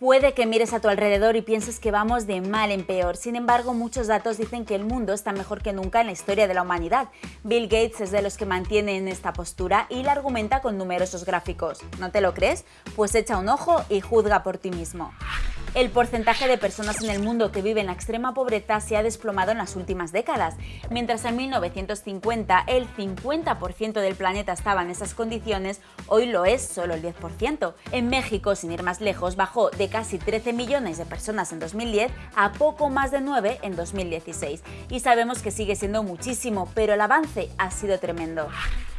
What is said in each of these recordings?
Puede que mires a tu alrededor y pienses que vamos de mal en peor, sin embargo muchos datos dicen que el mundo está mejor que nunca en la historia de la humanidad. Bill Gates es de los que mantienen esta postura y la argumenta con numerosos gráficos. ¿No te lo crees? Pues echa un ojo y juzga por ti mismo. El porcentaje de personas en el mundo que viven en la extrema pobreza se ha desplomado en las últimas décadas. Mientras en 1950 el 50% del planeta estaba en esas condiciones, hoy lo es solo el 10%. En México, sin ir más lejos, bajó de casi 13 millones de personas en 2010 a poco más de 9 en 2016. Y sabemos que sigue siendo muchísimo, pero el avance ha sido tremendo.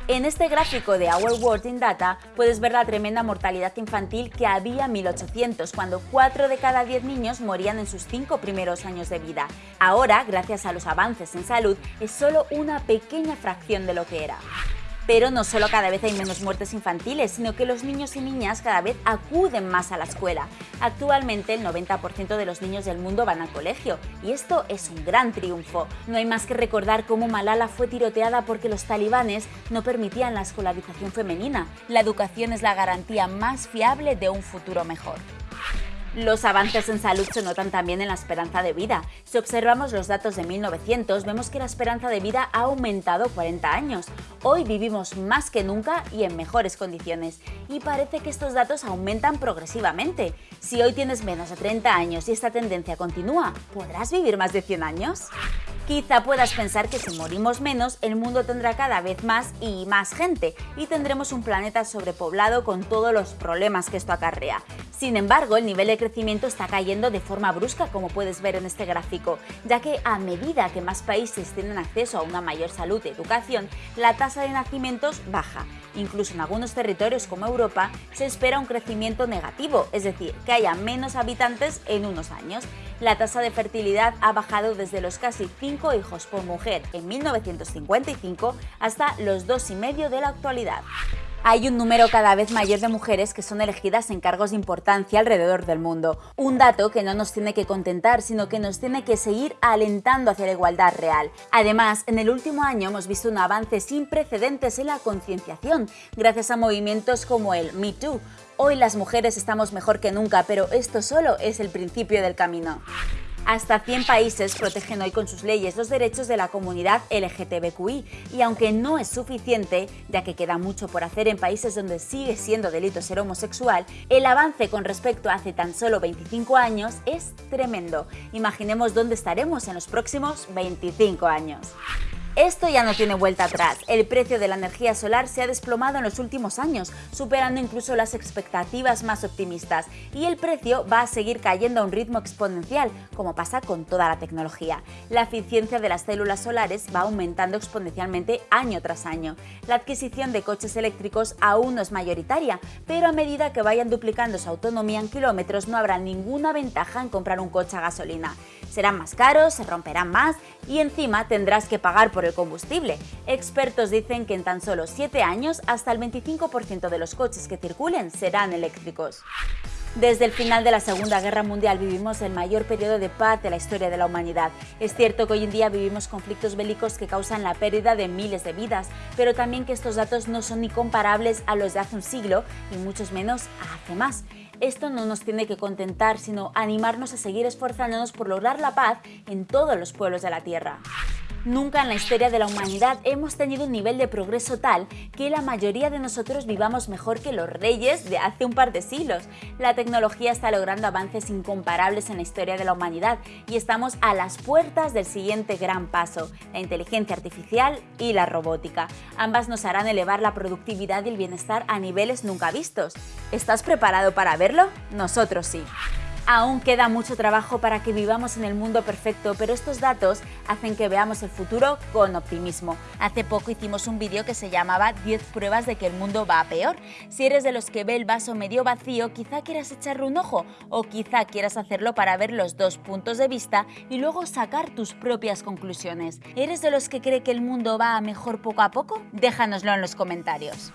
En este gráfico de Our World in Data puedes ver la tremenda mortalidad infantil que había en 1800, cuando 4 de cada 10 niños morían en sus 5 primeros años de vida. Ahora, gracias a los avances en salud, es solo una pequeña fracción de lo que era. Pero no solo cada vez hay menos muertes infantiles, sino que los niños y niñas cada vez acuden más a la escuela. Actualmente el 90% de los niños del mundo van al colegio, y esto es un gran triunfo. No hay más que recordar cómo Malala fue tiroteada porque los talibanes no permitían la escolarización femenina. La educación es la garantía más fiable de un futuro mejor. Los avances en salud se notan también en la esperanza de vida. Si observamos los datos de 1900, vemos que la esperanza de vida ha aumentado 40 años. Hoy vivimos más que nunca y en mejores condiciones. Y parece que estos datos aumentan progresivamente. Si hoy tienes menos de 30 años y esta tendencia continúa, ¿podrás vivir más de 100 años? Quizá puedas pensar que si morimos menos, el mundo tendrá cada vez más y más gente y tendremos un planeta sobrepoblado con todos los problemas que esto acarrea. Sin embargo, el nivel de crecimiento está cayendo de forma brusca, como puedes ver en este gráfico, ya que a medida que más países tienen acceso a una mayor salud y educación, la tasa de nacimientos baja. Incluso en algunos territorios como Europa se espera un crecimiento negativo, es decir, que haya menos habitantes en unos años. La tasa de fertilidad ha bajado desde los casi 5 hijos por mujer en 1955 hasta los 2,5 de la actualidad hay un número cada vez mayor de mujeres que son elegidas en cargos de importancia alrededor del mundo. Un dato que no nos tiene que contentar, sino que nos tiene que seguir alentando hacia la igualdad real. Además, en el último año hemos visto un avance sin precedentes en la concienciación, gracias a movimientos como el Me Too. Hoy las mujeres estamos mejor que nunca, pero esto solo es el principio del camino. Hasta 100 países protegen hoy con sus leyes los derechos de la comunidad LGTBQI y aunque no es suficiente, ya que queda mucho por hacer en países donde sigue siendo delito ser homosexual, el avance con respecto a hace tan solo 25 años es tremendo. Imaginemos dónde estaremos en los próximos 25 años. Esto ya no tiene vuelta atrás. El precio de la energía solar se ha desplomado en los últimos años, superando incluso las expectativas más optimistas, y el precio va a seguir cayendo a un ritmo exponencial, como pasa con toda la tecnología. La eficiencia de las células solares va aumentando exponencialmente año tras año. La adquisición de coches eléctricos aún no es mayoritaria, pero a medida que vayan duplicando su autonomía en kilómetros no habrá ninguna ventaja en comprar un coche a gasolina. Serán más caros, se romperán más y encima tendrás que pagar por el combustible. Expertos dicen que en tan solo 7 años hasta el 25% de los coches que circulen serán eléctricos. Desde el final de la Segunda Guerra Mundial vivimos el mayor periodo de paz de la historia de la humanidad. Es cierto que hoy en día vivimos conflictos bélicos que causan la pérdida de miles de vidas, pero también que estos datos no son ni comparables a los de hace un siglo y muchos menos a hace más. Esto no nos tiene que contentar, sino animarnos a seguir esforzándonos por lograr la paz en todos los pueblos de la Tierra. Nunca en la historia de la humanidad hemos tenido un nivel de progreso tal que la mayoría de nosotros vivamos mejor que los reyes de hace un par de siglos. La tecnología está logrando avances incomparables en la historia de la humanidad y estamos a las puertas del siguiente gran paso, la inteligencia artificial y la robótica. Ambas nos harán elevar la productividad y el bienestar a niveles nunca vistos. ¿Estás preparado para verlo? Nosotros sí. Aún queda mucho trabajo para que vivamos en el mundo perfecto, pero estos datos hacen que veamos el futuro con optimismo. Hace poco hicimos un vídeo que se llamaba 10 pruebas de que el mundo va a peor. Si eres de los que ve el vaso medio vacío, quizá quieras echarle un ojo o quizá quieras hacerlo para ver los dos puntos de vista y luego sacar tus propias conclusiones. ¿Eres de los que cree que el mundo va a mejor poco a poco? Déjanoslo en los comentarios.